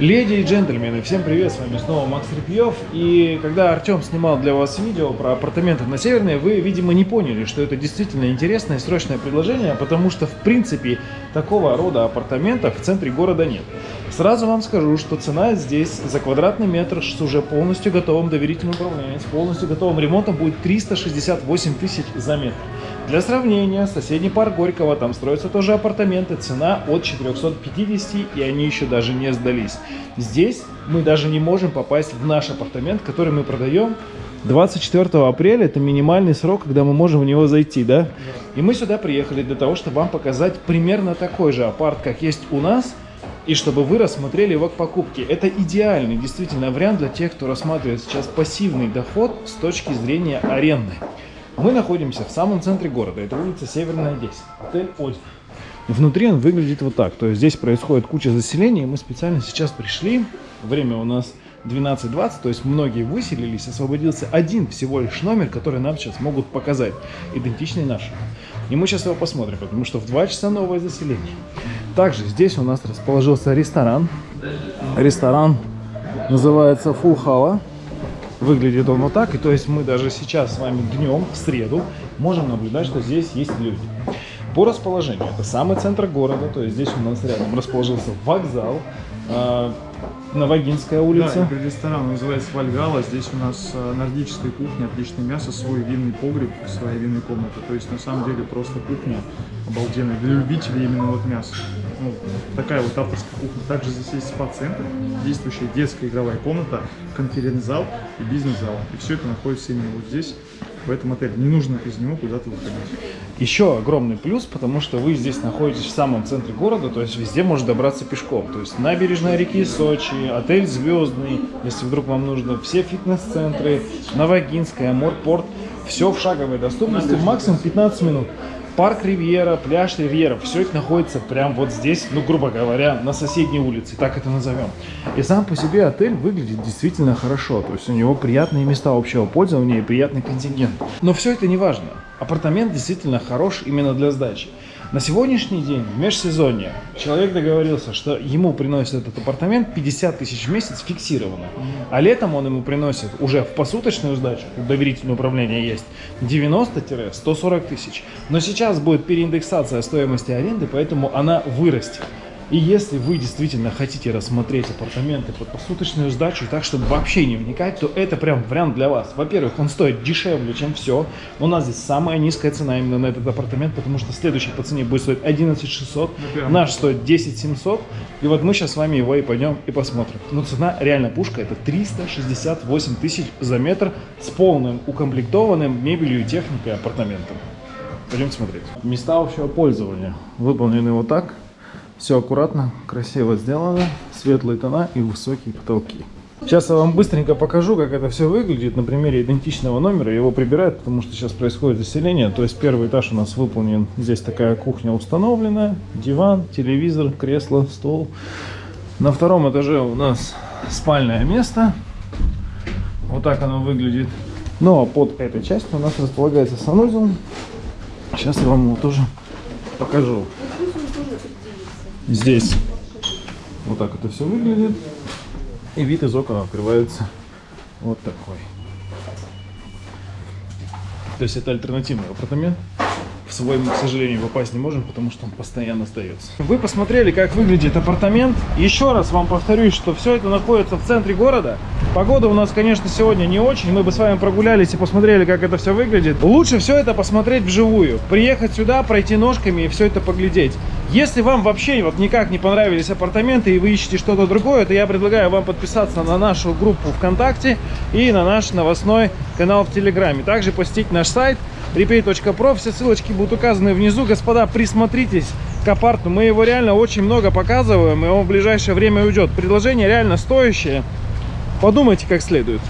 Леди и джентльмены, всем привет, с вами снова Макс Репьев. И когда Артем снимал для вас видео про апартаменты на Северной, вы, видимо, не поняли, что это действительно интересное и срочное предложение, потому что, в принципе, такого рода апартаментов в центре города нет. Сразу вам скажу, что цена здесь за квадратный метр с уже полностью готовым доверительным управлением, с полностью готовым ремонтом будет 368 тысяч за метр. Для сравнения, соседний парк Горького, там строятся тоже апартаменты, цена от 450, и они еще даже не сдались. Здесь мы даже не можем попасть в наш апартамент, который мы продаем 24 апреля это минимальный срок, когда мы можем в него зайти, да? И мы сюда приехали для того, чтобы вам показать примерно такой же апарт, как есть у нас, и чтобы вы рассмотрели его к покупке. Это идеальный действительно вариант для тех, кто рассматривает сейчас пассивный доход с точки зрения аренды. Мы находимся в самом центре города. Это улица Северная 10. Отель Озеро. Внутри он выглядит вот так. То есть здесь происходит куча заселения. Мы специально сейчас пришли. Время у нас 12.20, то есть многие выселились. Освободился один всего лишь номер, который нам сейчас могут показать. Идентичный нашему. И мы сейчас его посмотрим, потому что в 2 часа новое заселение. Также здесь у нас расположился ресторан. Ресторан называется Фулхала. Выглядит он вот так. И то есть мы даже сейчас с вами днем, в среду, можем наблюдать, что здесь есть люди. По расположению, это самый центр города, то есть здесь у нас рядом расположился вокзал, э, Новогинская улица. Да, ресторан называется Вальгала. Здесь у нас э, нордическая кухня, отличное мясо, свой винный погреб, своя винная комната. То есть на самом деле просто кухня обалденная для любителей именно вот мяса. Ну, такая вот авторская кухня. Также здесь есть спа-центр, действующая детская игровая комната, конференц-зал и бизнес-зал. И все это находится именно вот здесь, в этом отеле. Не нужно из него куда-то выходить. Еще огромный плюс, потому что вы здесь находитесь в самом центре города, то есть везде можно добраться пешком. То есть набережная реки Сочи, отель Звездный, если вдруг вам нужно, все фитнес-центры, Новогинская, Морпорт, все в шаговой доступности, максимум 15 минут. Парк Ривьера, пляж Ривьера, все это находится прямо вот здесь, ну, грубо говоря, на соседней улице, так это назовем. И сам по себе отель выглядит действительно хорошо, то есть у него приятные места общего пользования и приятный контингент. Но все это не важно. Апартамент действительно хорош именно для сдачи. На сегодняшний день, в межсезонье, человек договорился, что ему приносит этот апартамент 50 тысяч в месяц фиксированно. А летом он ему приносит уже в посуточную сдачу, доверительное управление есть, 90-140 тысяч. Но сейчас будет переиндексация стоимости аренды, поэтому она вырастет. И если вы действительно хотите рассмотреть апартаменты под посуточную сдачу, так чтобы вообще не вникать, то это прям вариант для вас. Во-первых, он стоит дешевле, чем все. У нас здесь самая низкая цена именно на этот апартамент, потому что следующий по цене будет стоить 11 600, ну, наш стоит 10 700. И вот мы сейчас с вами его и пойдем и посмотрим. Но цена реально пушка, это 368 тысяч за метр с полным укомплектованным мебелью и техникой апартаментом. Пойдем смотреть. Места общего пользования выполнены вот так. Все аккуратно, красиво сделано, светлые тона и высокие потолки. Сейчас я вам быстренько покажу, как это все выглядит на примере идентичного номера. Его прибирают, потому что сейчас происходит заселение. То есть первый этаж у нас выполнен. Здесь такая кухня установленная. Диван, телевизор, кресло, стол. На втором этаже у нас спальное место. Вот так оно выглядит. Ну а под этой частью у нас располагается санузел. Сейчас я вам его тоже покажу. Здесь вот так это все выглядит. И вид из окна открывается вот такой. То есть это альтернативный апартамент. В свой мы, к сожалению, попасть не можем, потому что он постоянно остается. Вы посмотрели, как выглядит апартамент. Еще раз вам повторюсь, что все это находится в центре города. Погода у нас, конечно, сегодня не очень. Мы бы с вами прогулялись и посмотрели, как это все выглядит. Лучше все это посмотреть вживую. Приехать сюда, пройти ножками и все это поглядеть. Если вам вообще вот никак не понравились апартаменты и вы ищете что-то другое, то я предлагаю вам подписаться на нашу группу ВКонтакте и на наш новостной канал в Телеграме. Также посетить наш сайт repay.pro. Все ссылочки будут указаны внизу. Господа, присмотритесь к апарту. Мы его реально очень много показываем, и он в ближайшее время уйдет. Предложение реально стоящее. Подумайте как следует.